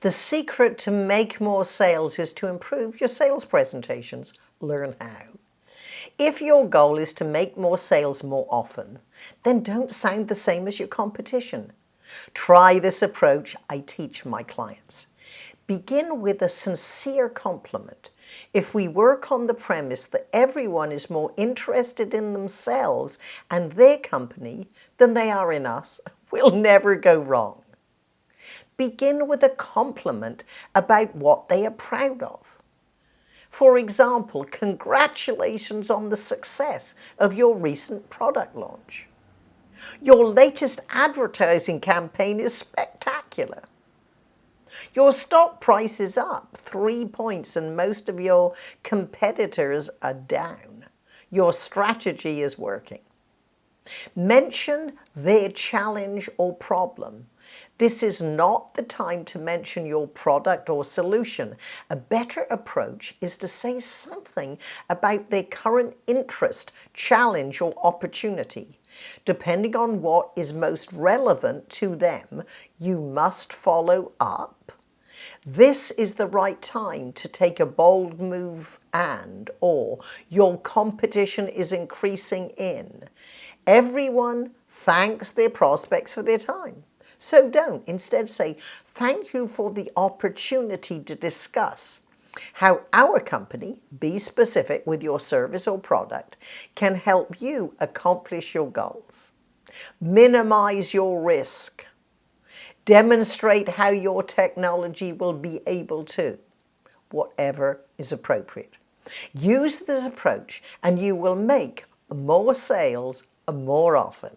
The secret to make more sales is to improve your sales presentations. Learn how. If your goal is to make more sales more often, then don't sound the same as your competition. Try this approach I teach my clients. Begin with a sincere compliment. If we work on the premise that everyone is more interested in themselves and their company than they are in us, we'll never go wrong. Begin with a compliment about what they are proud of. For example, congratulations on the success of your recent product launch. Your latest advertising campaign is spectacular. Your stock price is up three points and most of your competitors are down. Your strategy is working. Mention their challenge or problem. This is not the time to mention your product or solution. A better approach is to say something about their current interest, challenge or opportunity. Depending on what is most relevant to them, you must follow up. This is the right time to take a bold move and or your competition is increasing in. Everyone thanks their prospects for their time. So don't. Instead say, thank you for the opportunity to discuss how our company, be specific with your service or product, can help you accomplish your goals. Minimize your risk. Demonstrate how your technology will be able to, whatever is appropriate. Use this approach and you will make more sales more often.